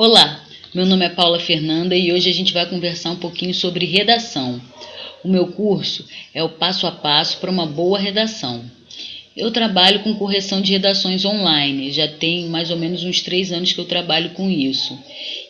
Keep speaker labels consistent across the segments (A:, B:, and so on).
A: Olá, meu nome é Paula Fernanda e hoje a gente vai conversar um pouquinho sobre redação. O meu curso é o passo a passo para uma boa redação. Eu trabalho com correção de redações online, já tem mais ou menos uns três anos que eu trabalho com isso.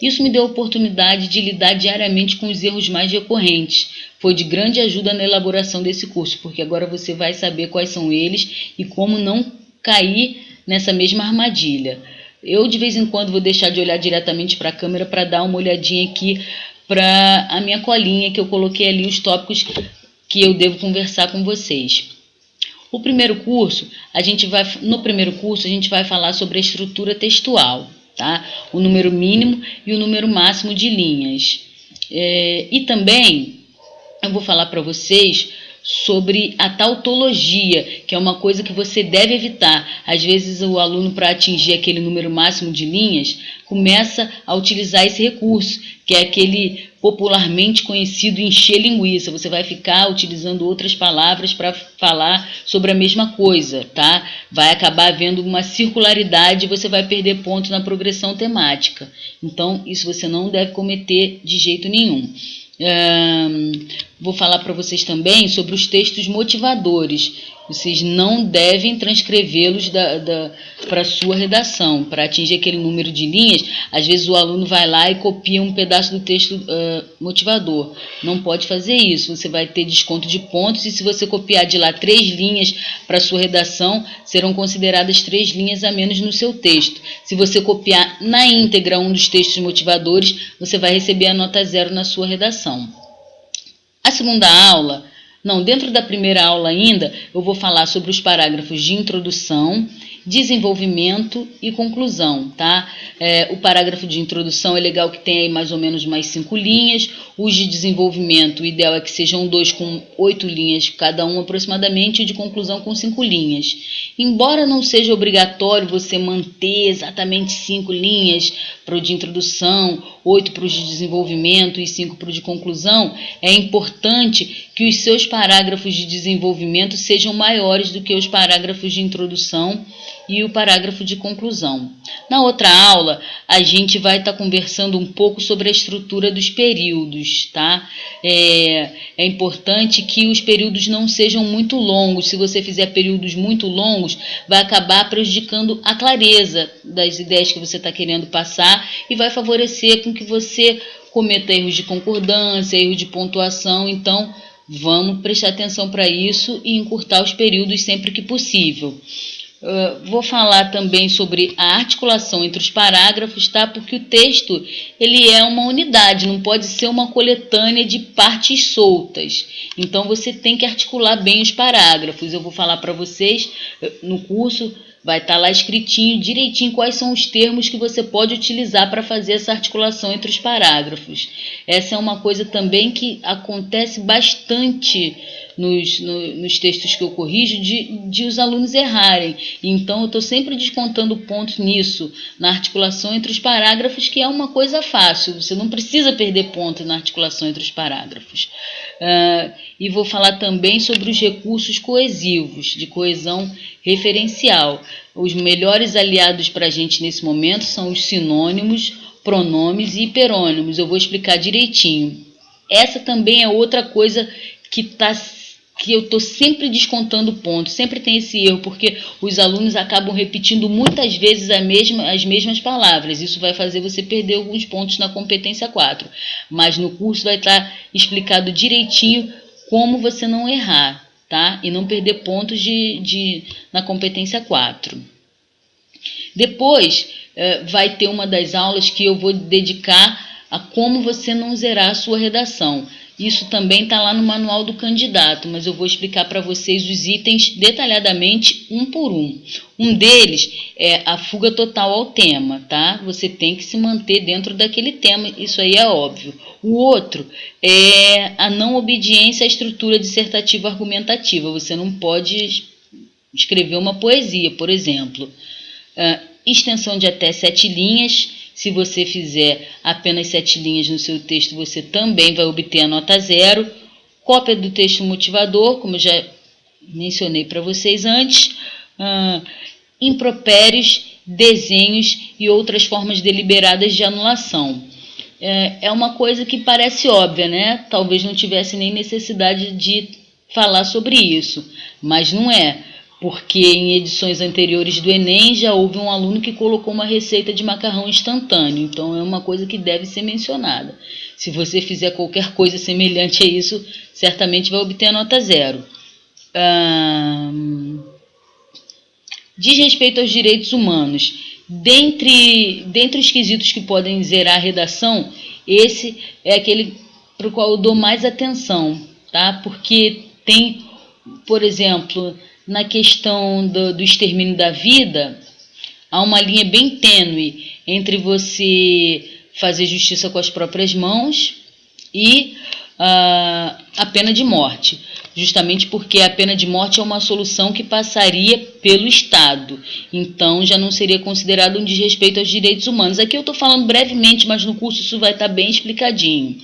A: Isso me deu a oportunidade de lidar diariamente com os erros mais recorrentes. Foi de grande ajuda na elaboração desse curso, porque agora você vai saber quais são eles e como não cair nessa mesma armadilha. Eu de vez em quando vou deixar de olhar diretamente para a câmera para dar uma olhadinha aqui para a minha colinha que eu coloquei ali os tópicos que eu devo conversar com vocês. O primeiro curso, a gente vai no primeiro curso a gente vai falar sobre a estrutura textual, tá? O número mínimo e o número máximo de linhas. É, e também eu vou falar para vocês sobre a tautologia, que é uma coisa que você deve evitar. Às vezes o aluno, para atingir aquele número máximo de linhas, começa a utilizar esse recurso, que é aquele popularmente conhecido encher linguiça. Você vai ficar utilizando outras palavras para falar sobre a mesma coisa, tá? Vai acabar havendo uma circularidade e você vai perder ponto na progressão temática. Então, isso você não deve cometer de jeito nenhum. Um, vou falar para vocês também sobre os textos motivadores. Vocês não devem transcrevê-los da, da, para sua redação. Para atingir aquele número de linhas, às vezes o aluno vai lá e copia um pedaço do texto uh, motivador. Não pode fazer isso. Você vai ter desconto de pontos e se você copiar de lá três linhas para sua redação, serão consideradas três linhas a menos no seu texto. Se você copiar na íntegra um dos textos motivadores, você vai receber a nota zero na sua redação. A segunda aula não, dentro da primeira aula ainda, eu vou falar sobre os parágrafos de introdução, desenvolvimento e conclusão, tá? É, o parágrafo de introdução é legal que tenha aí mais ou menos mais cinco linhas, os de desenvolvimento, o ideal é que sejam dois com oito linhas cada um aproximadamente, e de conclusão com cinco linhas. Embora não seja obrigatório você manter exatamente cinco linhas para o de introdução, oito para o de desenvolvimento e cinco para o de conclusão, é importante que os seus parágrafos de desenvolvimento sejam maiores do que os parágrafos de introdução e o parágrafo de conclusão. Na outra aula, a gente vai estar tá conversando um pouco sobre a estrutura dos períodos, tá? É, é importante que os períodos não sejam muito longos. Se você fizer períodos muito longos, vai acabar prejudicando a clareza das ideias que você está querendo passar e vai favorecer com que você cometa erros de concordância, erros de pontuação. Então, vamos prestar atenção para isso e encurtar os períodos sempre que possível. Uh, vou falar também sobre a articulação entre os parágrafos, tá? Porque o texto ele é uma unidade, não pode ser uma coletânea de partes soltas. Então você tem que articular bem os parágrafos. Eu vou falar para vocês no curso vai estar tá lá escritinho direitinho quais são os termos que você pode utilizar para fazer essa articulação entre os parágrafos. Essa é uma coisa também que acontece bastante nos, no, nos textos que eu corrijo de, de os alunos errarem. Então, eu estou sempre descontando pontos nisso, na articulação entre os parágrafos, que é uma coisa fácil, você não precisa perder ponto na articulação entre os parágrafos. Uh, e vou falar também sobre os recursos coesivos, de coesão referencial. Os melhores aliados para a gente nesse momento são os sinônimos, pronomes e hiperônimos. Eu vou explicar direitinho. Essa também é outra coisa que está que eu estou sempre descontando pontos, sempre tem esse erro, porque os alunos acabam repetindo muitas vezes mesma, as mesmas palavras. Isso vai fazer você perder alguns pontos na competência 4. Mas no curso vai estar explicado direitinho como você não errar, tá? E não perder pontos de, de, na competência 4. Depois eh, vai ter uma das aulas que eu vou dedicar a como você não zerar a sua redação. Isso também está lá no manual do candidato, mas eu vou explicar para vocês os itens detalhadamente um por um. Um deles é a fuga total ao tema, tá? Você tem que se manter dentro daquele tema, isso aí é óbvio. O outro é a não obediência à estrutura dissertativa argumentativa. Você não pode escrever uma poesia, por exemplo. Uh, extensão de até sete linhas se você fizer apenas sete linhas no seu texto, você também vai obter a nota zero. Cópia do texto motivador, como já mencionei para vocês antes. Uh, impropérios desenhos e outras formas deliberadas de anulação. É, é uma coisa que parece óbvia, né? Talvez não tivesse nem necessidade de falar sobre isso, mas não é, porque em edições anteriores do Enem já houve um aluno que colocou uma receita de macarrão instantâneo, então é uma coisa que deve ser mencionada. Se você fizer qualquer coisa semelhante a isso, certamente vai obter a nota zero. diz respeito aos direitos humanos. Dentre, dentre os quesitos que podem zerar a redação, esse é aquele para o qual eu dou mais atenção, tá? Porque tem, por exemplo, na questão do, do extermínio da vida, há uma linha bem tênue entre você fazer justiça com as próprias mãos e uh, a pena de morte justamente porque a pena de morte é uma solução que passaria pelo Estado, então já não seria considerado um desrespeito aos direitos humanos. Aqui eu estou falando brevemente, mas no curso isso vai estar bem explicadinho.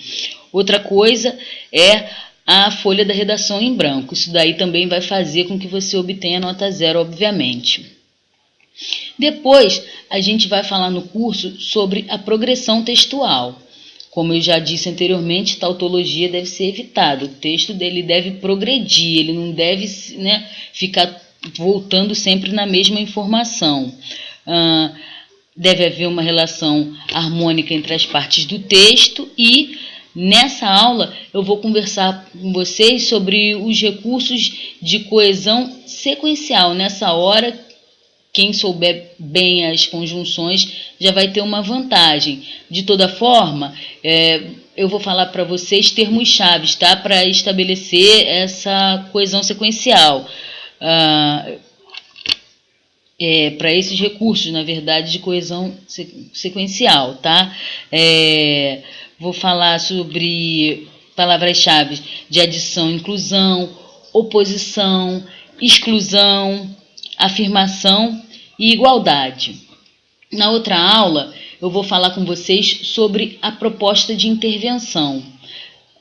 A: Outra coisa é a folha da redação em branco, isso daí também vai fazer com que você obtenha nota zero, obviamente. Depois, a gente vai falar no curso sobre a progressão textual. Como eu já disse anteriormente, tautologia deve ser evitada. O texto dele deve progredir, ele não deve né, ficar voltando sempre na mesma informação. Uh, deve haver uma relação harmônica entre as partes do texto e nessa aula eu vou conversar com vocês sobre os recursos de coesão sequencial. Nessa hora quem souber bem as conjunções já vai ter uma vantagem. De toda forma, é, eu vou falar para vocês termos chaves, tá? Para estabelecer essa coesão sequencial. Ah, é, para esses recursos, na verdade, de coesão sequencial, tá? É, vou falar sobre palavras-chave de adição, inclusão, oposição, exclusão, afirmação e igualdade. Na outra aula, eu vou falar com vocês sobre a proposta de intervenção.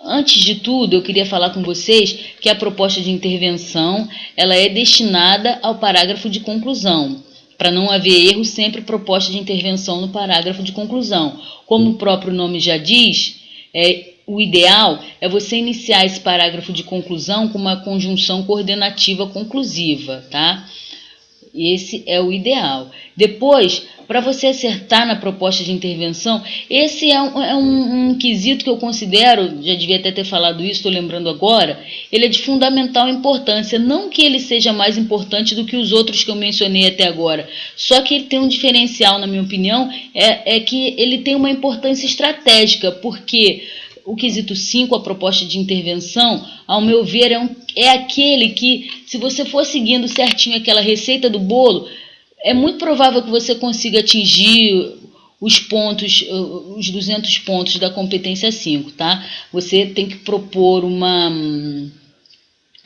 A: Antes de tudo, eu queria falar com vocês que a proposta de intervenção ela é destinada ao parágrafo de conclusão. Para não haver erro, sempre proposta de intervenção no parágrafo de conclusão. Como o próprio nome já diz, é, o ideal é você iniciar esse parágrafo de conclusão com uma conjunção coordenativa conclusiva, tá? Esse é o ideal. Depois, para você acertar na proposta de intervenção, esse é, um, é um, um, quesito que eu considero, já devia até ter falado isso, estou lembrando agora, ele é de fundamental importância. Não que ele seja mais importante do que os outros que eu mencionei até agora, só que ele tem um diferencial, na minha opinião, é, é que ele tem uma importância estratégica, porque o quesito 5, a proposta de intervenção, ao meu ver, é, um, é aquele que, se você for seguindo certinho aquela receita do bolo, é muito provável que você consiga atingir os pontos, os 200 pontos da competência 5, tá? Você tem que propor uma,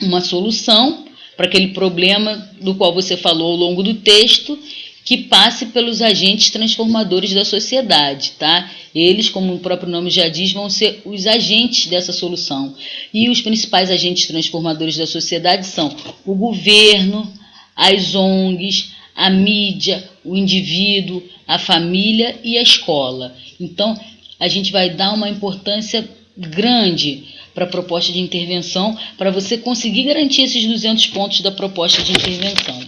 A: uma solução para aquele problema do qual você falou ao longo do texto que passe pelos agentes transformadores da sociedade, tá? Eles, como o próprio nome já diz, vão ser os agentes dessa solução. E os principais agentes transformadores da sociedade são o governo, as ONGs, a mídia, o indivíduo, a família e a escola. Então, a gente vai dar uma importância grande para a proposta de intervenção, para você conseguir garantir esses 200 pontos da proposta de intervenção.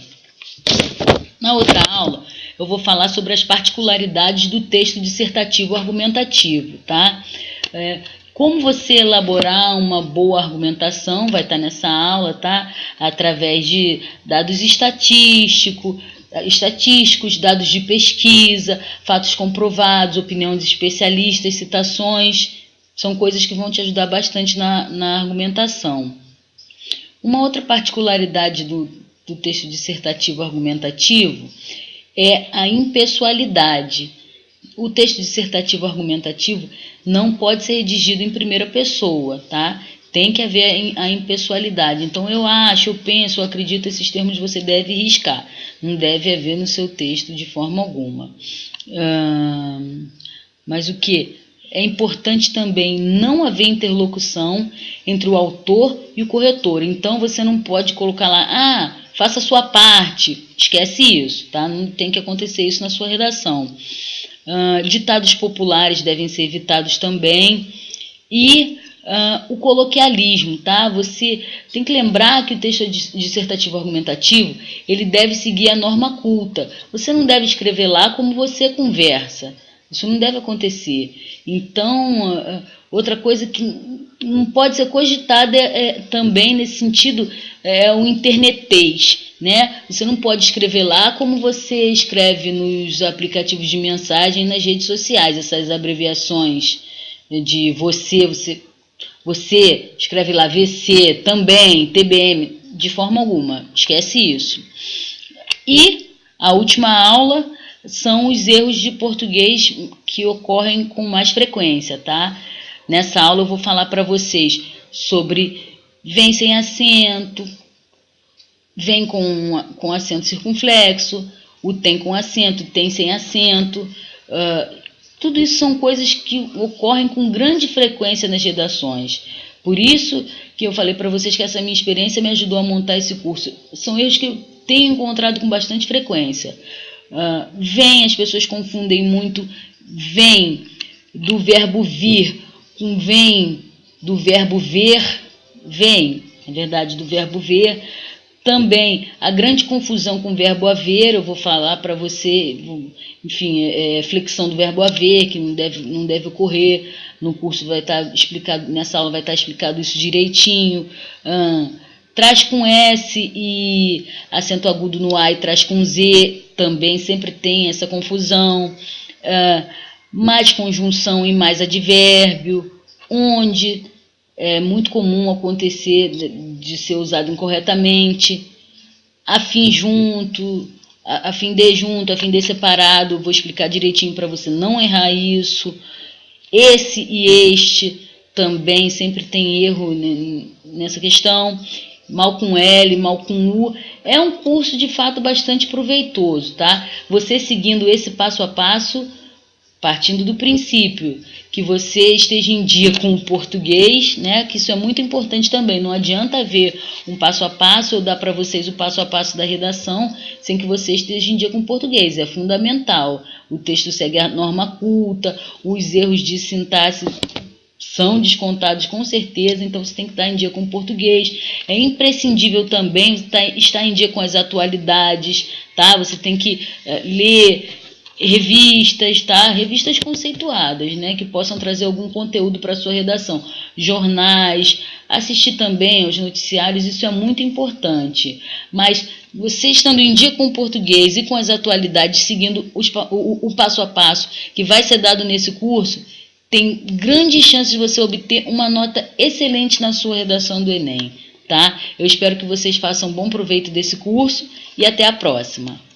A: Na outra aula, eu vou falar sobre as particularidades do texto dissertativo argumentativo, tá? É, como você elaborar uma boa argumentação, vai estar nessa aula, tá? Através de dados estatísticos, estatísticos, dados de pesquisa, fatos comprovados, opinião de especialistas, citações, são coisas que vão te ajudar bastante na, na argumentação. Uma outra particularidade do, do texto dissertativo argumentativo é a impessoalidade. O texto dissertativo argumentativo não pode ser redigido em primeira pessoa, tá? Tem que haver a impessoalidade. Então, eu acho, eu penso, eu acredito, esses termos você deve riscar. Não deve haver no seu texto de forma alguma. Hum, mas o que? É importante também não haver interlocução entre o autor e o corretor. Então, você não pode colocar lá, ah, faça a sua parte, esquece isso, tá? Não tem que acontecer isso na sua redação. Ditados populares devem ser evitados também. E uh, o coloquialismo, tá? Você tem que lembrar que o texto dissertativo argumentativo ele deve seguir a norma culta. Você não deve escrever lá como você conversa. Isso não deve acontecer. Então, uh, outra coisa que não pode ser cogitada é, é, também nesse sentido é o internetês. Né? Você não pode escrever lá como você escreve nos aplicativos de mensagem nas redes sociais, essas abreviações de você, você você escreve lá VC, também, TBM, de forma alguma, esquece isso. E a última aula são os erros de português que ocorrem com mais frequência, tá? Nessa aula eu vou falar para vocês sobre vem sem acento, vem com, com acento circunflexo, o tem com acento, tem sem acento, uh, tudo isso são coisas que ocorrem com grande frequência nas redações. Por isso que eu falei para vocês que essa minha experiência me ajudou a montar esse curso. São erros que eu tenho encontrado com bastante frequência. Uh, vem, as pessoas confundem muito, vem do verbo vir com vem do verbo ver, vem, na verdade, do verbo ver. Também a grande confusão com o verbo haver, eu vou falar para você, enfim, é, é, flexão do verbo haver, que não deve, não deve ocorrer. No curso vai estar tá explicado, nessa aula vai estar tá explicado isso direitinho. traz com S e acento agudo no A e traz com Z, também sempre tem essa confusão. mais conjunção e mais advérbio, onde é muito comum acontecer de, ser usado incorretamente, afim junto, afim de junto, afim de separado, vou explicar direitinho para você não errar isso. Esse e este também sempre tem erro nessa questão. Mal com L, mal com U. É um curso de fato bastante proveitoso, tá? Você seguindo esse passo a passo, partindo do princípio que você esteja em dia com o português, né? Que isso é muito importante também. Não adianta ver um passo a passo, eu dar para vocês o passo a passo da redação, sem que você esteja em dia com o português. É fundamental. O texto segue a norma culta, os erros de sintaxe são descontados com certeza, então você tem que estar em dia com o português. É imprescindível também estar em dia com as atualidades, tá? Você tem que uh, ler revistas, tá? Revistas conceituadas, né? Que possam trazer algum conteúdo para sua redação. Jornais, assistir também aos noticiários, isso é muito importante. Mas você estando em dia com o português e com as atualidades, seguindo os, o, o passo a passo que vai ser dado nesse curso, tem grandes chances de você obter uma nota excelente na sua redação do Enem, tá? Eu espero que vocês façam bom proveito desse curso e até a próxima.